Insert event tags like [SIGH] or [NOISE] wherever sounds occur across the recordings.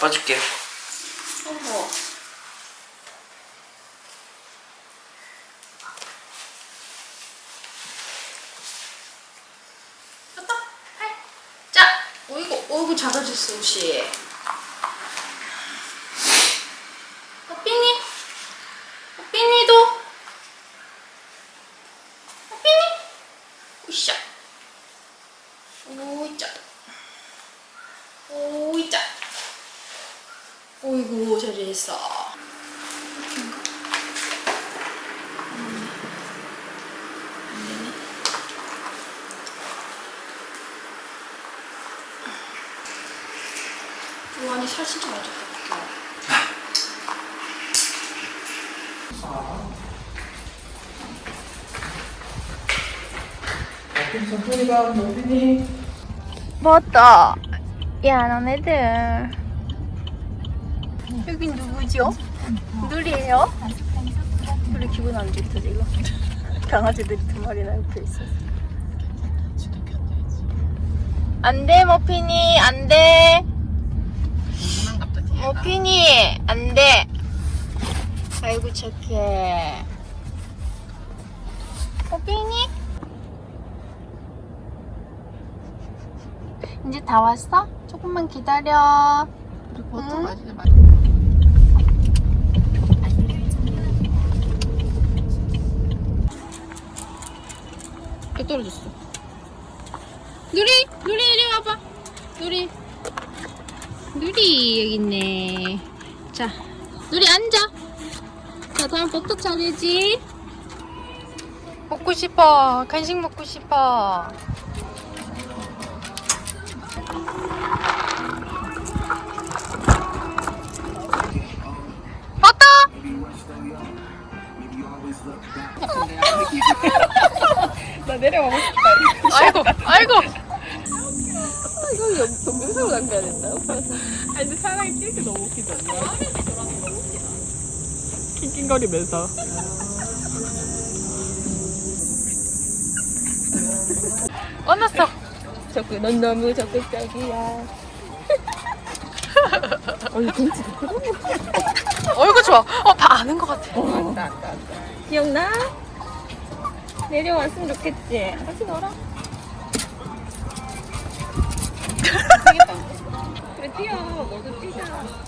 빠질게. 어머. 됐다. 해. 자, 어이구, 어이구 작아졌어 옷이. 어삐니? 어삐니도? 어삐니? 으쌰. 오이짜. 오이짜. 어이구 잘했어. 이렇게인가? 음, 안 되네. 이 안에 살 진짜 많이 쪘다. 맞다. 야, 너네들. 여긴 누구죠? 누리예요? 누리 기분 안 좋다 지금. [LAUGHS] 강아지들이 두 마리나 옆에 있어서. 안 돼, 머핀이. 안 돼. 머핀이. 안 돼. 아이고, 착해. 머핀이? 이제 다 왔어? 조금만 기다려. 우리 버터 응? 마시자, 또 떨어졌어. 누리, 누리 이리 와봐. 누리, 누리 여기 있네. 자, 누리 앉아. 자, 다음 버터 차례지. 먹고 싶어. 간식 먹고 싶어. 버터. 나 내려가고 싶다. 아이고, 아이고. 이거 동영상으로 남겨야 된다. 아니 근데 사랑이 끼는 너무 웃기지 않나? 낑낑거리면서. 끝났어. 적극 넌 너무 적극적이야. [LAUGHS] 아니 벤치 얼굴 좋아. 어, 다 아는 것 같아. 맞다 맞다 맞다. 기억나? 내려왔으면 좋겠지. 같이 놀아. [LAUGHS] 그래 뛰어. 너도 뛰자.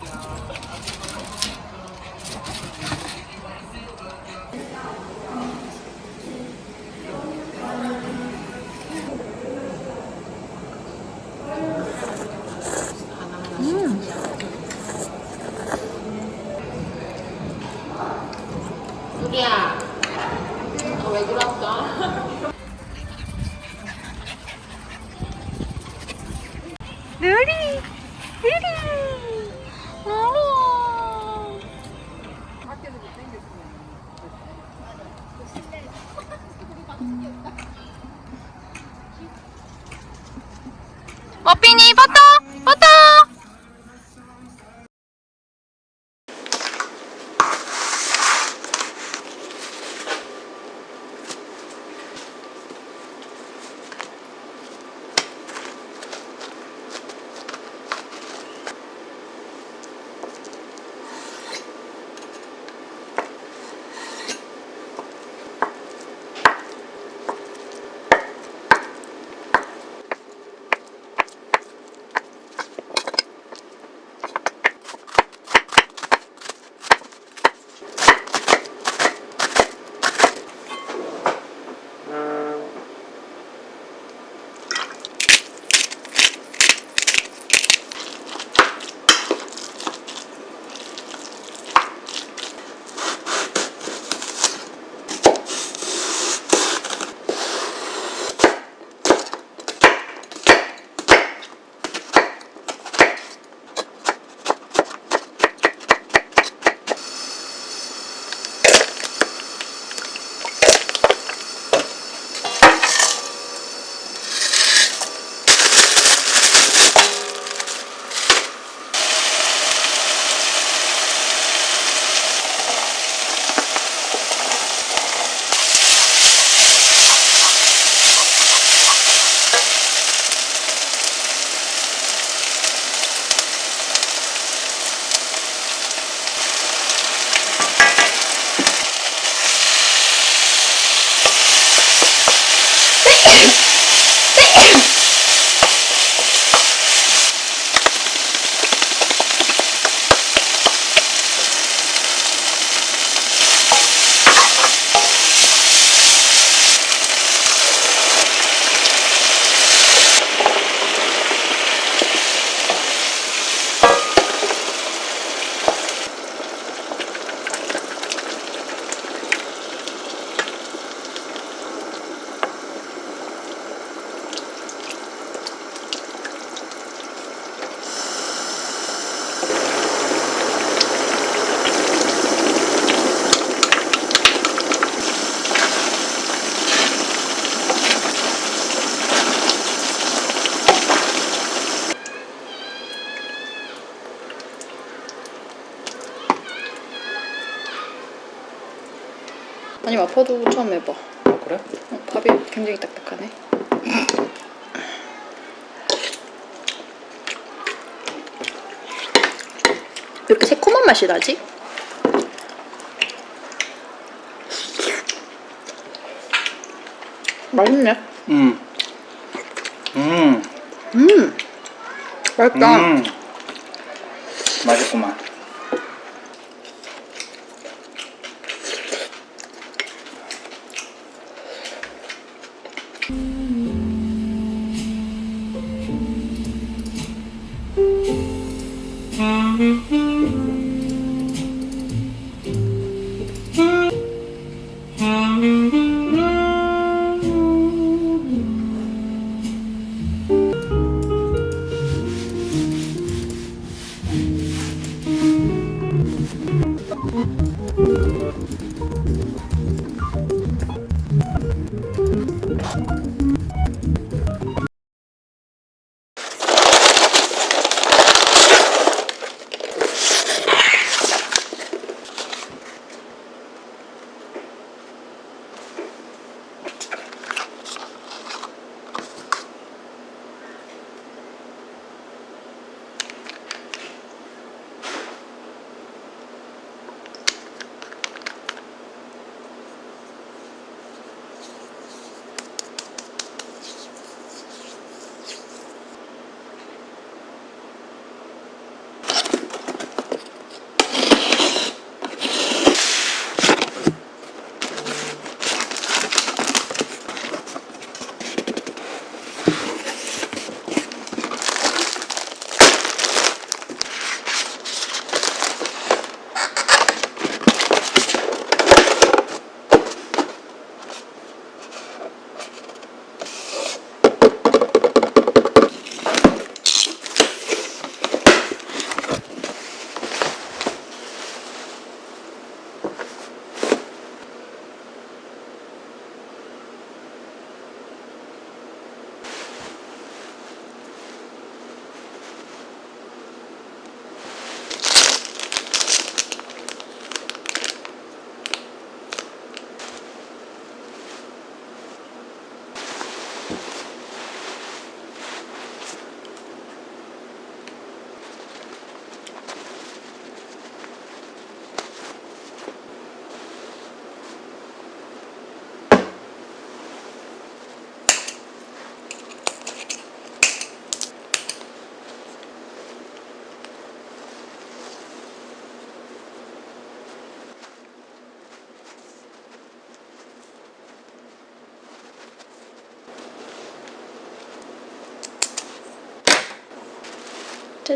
마파도 처음 해봐. 아, 그래? 어, 밥이 굉장히 딱딱하네. 왜 이렇게 새콤한 맛이 나지? 맛있네. 음. 음. 음, 맛있다. 음. 짜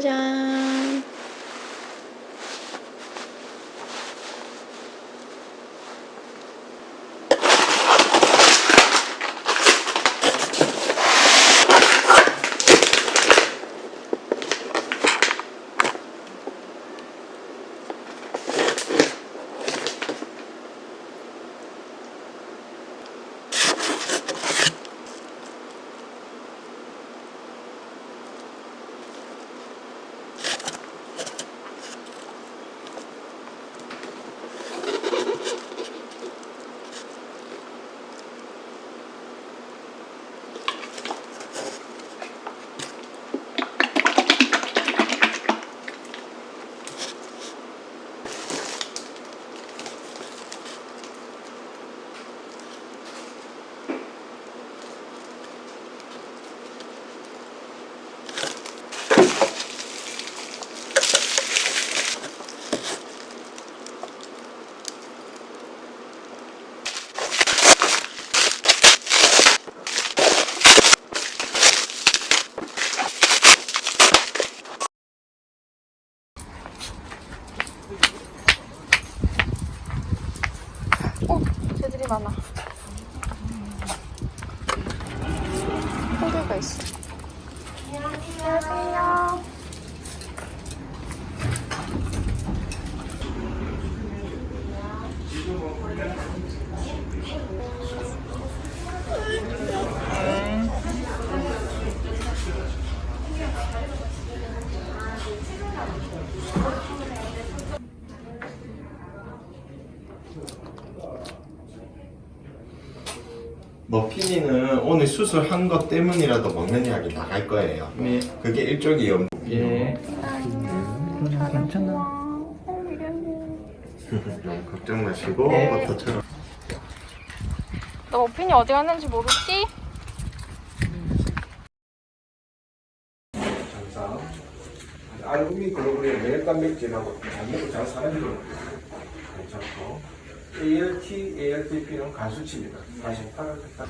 じゃ。 뭐, 머피니는 오늘 수술한 것 때문이라도 먹는 약이 나갈 거예요. 네. 그게 일종의 염. 예. 네. 음, 괜찮아. 너무 걱정 마시고 네. 버터처럼. 너 머핀이 어디 갔는지 모르지? 장사. 알부민 글로불린 매일 단백질하고 잘 먹고 잘 사는 거 괜찮고 ALT, ALTP는 간수치입니다. 다시 팔을 딱.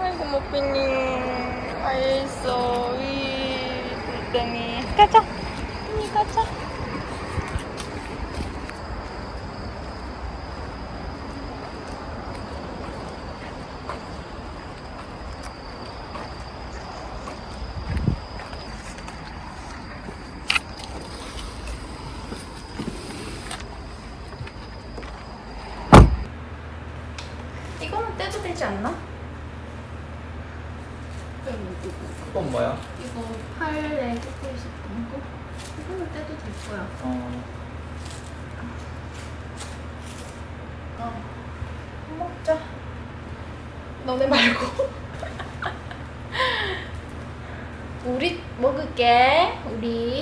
아이고 머핀이 알겠어 이 불땡이 가자 언니 가자 이거는 떼도 되지 않나? 그건 뭐야? 이거 팔에 꽂고 있었던 거? 이거는 떼도 될 거야. 어. 어. 먹자. 너네 말고. [LAUGHS] 우리 먹을게. 우리.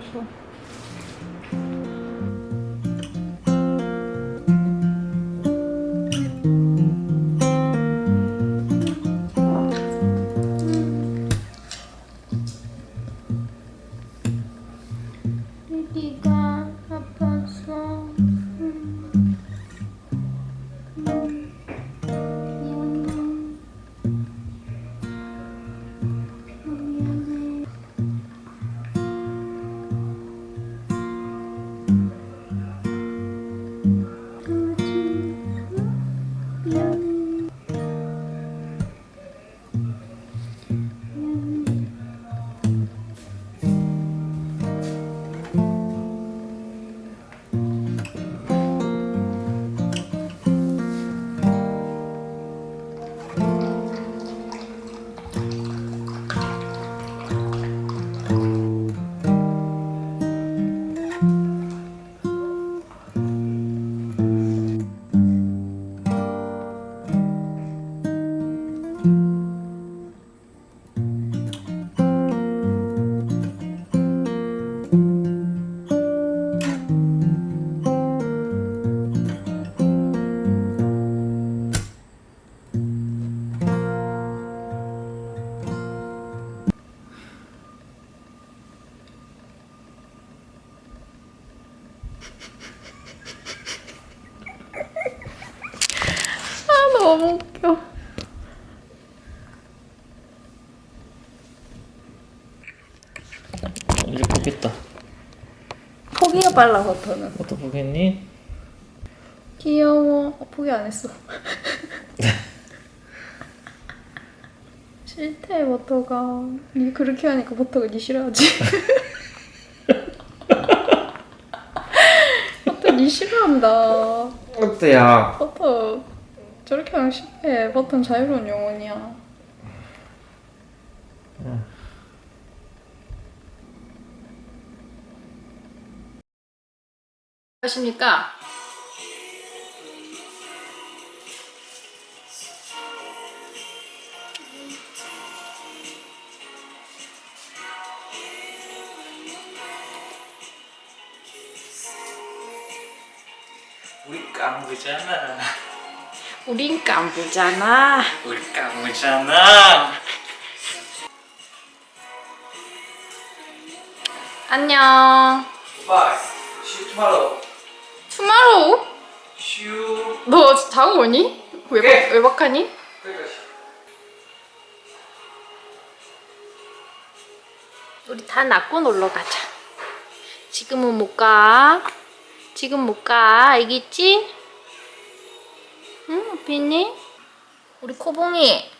자 빨라 버터는. 어떻게 보겠니? 귀여워. 어, 포기 안 했어. [LAUGHS] 싫대 버터가. 니 그렇게 하니까 버터가 니 싫어하지. [LAUGHS] 버터 니 싫어한다. 어때야? 버터 저렇게 하면 싫대. 버터는 자유로운 영혼이야. 하십니까? 우리 깡부잖아 우린 깡부잖아 우리 깡부잖아 안녕 Bye. See you tomorrow. Tomorrow? You. 너 자고 오니? 외박, 네. 외박하니? 우리 다 낳고 놀러 가자. 지금은 못 가. 지금 못 가. 알겠지? 응, 비니? 우리 코봉이.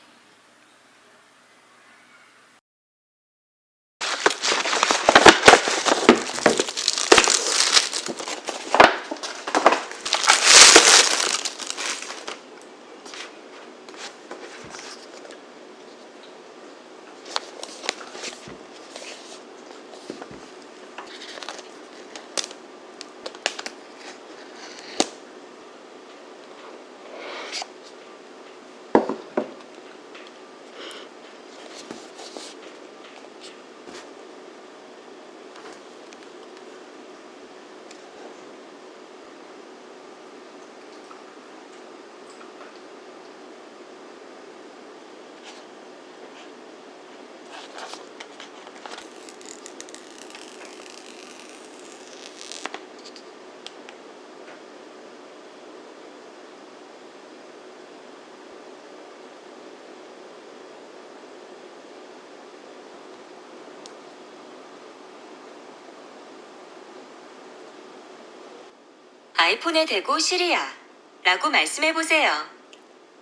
아이폰에 대고 시리아 라고 말씀해보세요.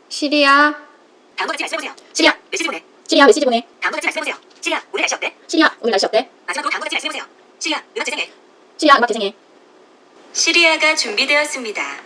시리야. 다음과 같이 말씀해보세요. 시리야. 메시지 보내. 시리야, 메시지 보내. 다음과 같이 말씀해보세요. 시리아, 오늘 날씨 어때? 시리야, 오늘 날씨 어때? 마지막으로 다음과 같이 말씀해보세요. 시리아, 음악 재생해. 시리야, 음악 재생해. 시리아가 준비되었습니다.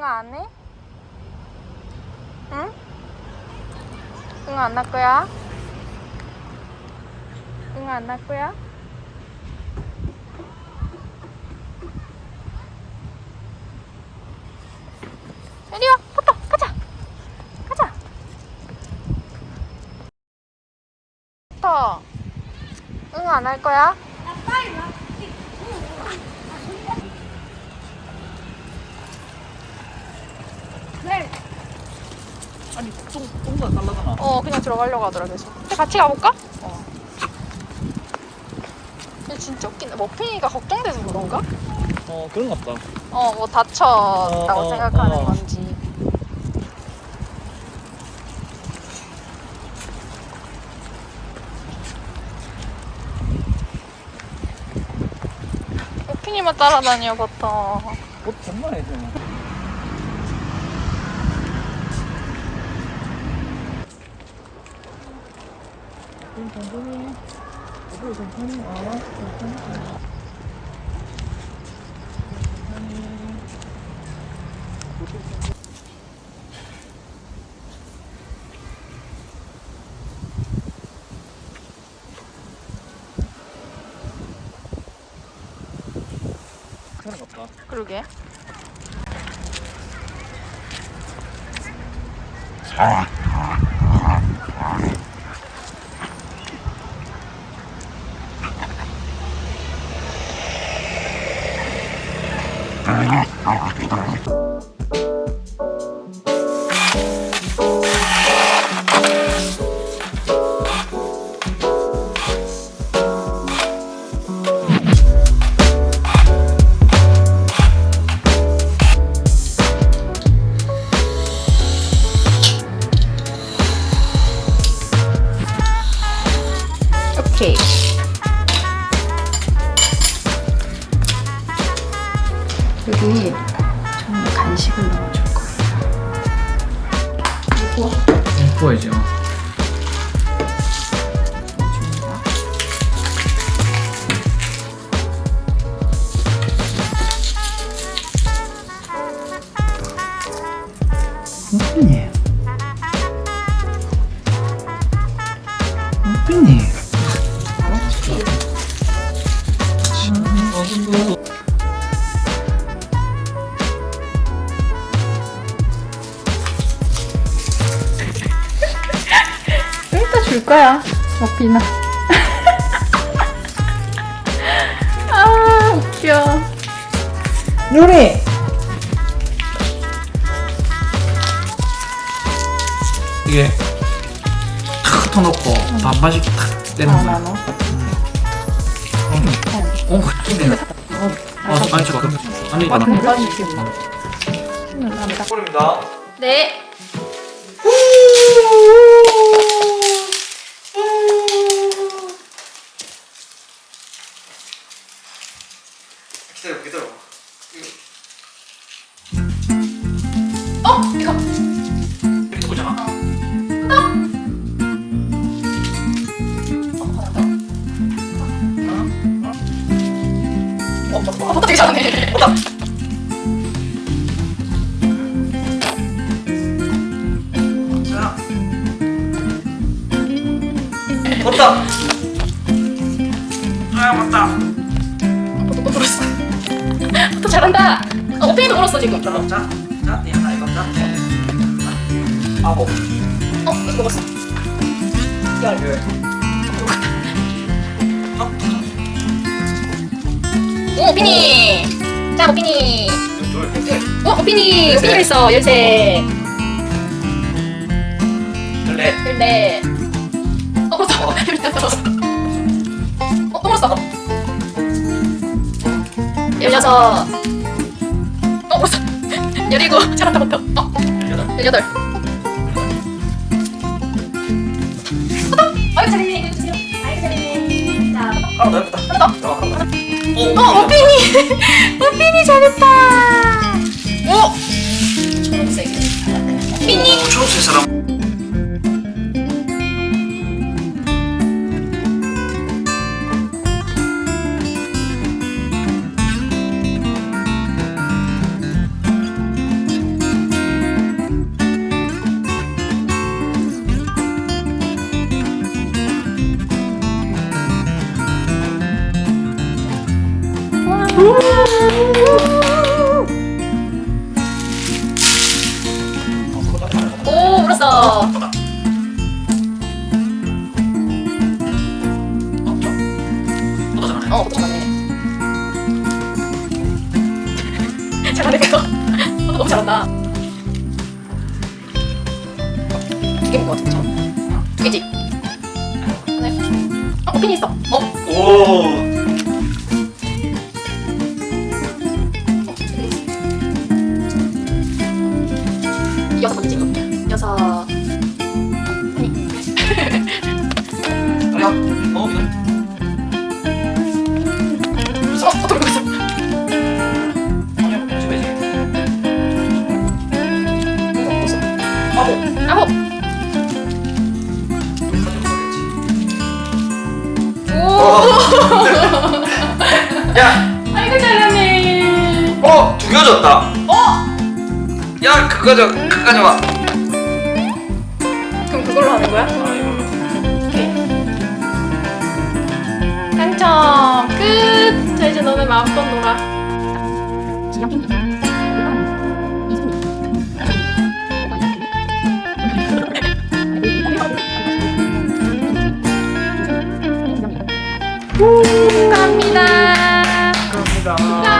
응, 안 해? 응? 응, 안할 거야? 응, 안할 거야? 이리 와, 포터, 가자! 가자! 포터, 응, 안할 거야? 아니 달라잖아. 어 그냥 들어가려고 하더라 계속 같이 가볼까? 어 근데 진짜 웃긴다 머핀이가 걱정돼서 그런가? 어 그런 것 같다. 어 뭐 다쳤다고 어, 어, 생각하는 어. 건지 머핀이만 따라다녀 보통 옷 정말 해줘. 그런 것 같다. 그러게 이게 탁 터놓고 반반씩 탁 떼는 거야. 나눠 어, 어, 근데 어, 아니 잠깐. 아니, 나. 꿀입니다. 네 아홉 어? 이거 먹었어 열 어? 오! 오피니! 자 오피니! 어? 오피니! 오피니 그랬어 열세 열네 열네 어 벌써! [LAUGHS] 아, 어, 열여섯 어? 또 벌써! 열여섯 어 벌써! 열일곱 잘한다 못해 어? 열여덟 열여덟 더 해보다. 하나 더. 어, 더. 어, 어핀이. 어핀이 잘했다. 오! 초록색. 어핀이. 초록색 사람. 아홉. 아홉. 오. 야, 아이고 잘하네. 어, 두개 줬다. 어? 야, 그거 줘, 그거 줘. 그럼 그걸로 하는 거야? 아, 이걸로. 당첨 끝. 자 이제 너네 마음껏 놀아. 축하합니다. 축하합니다.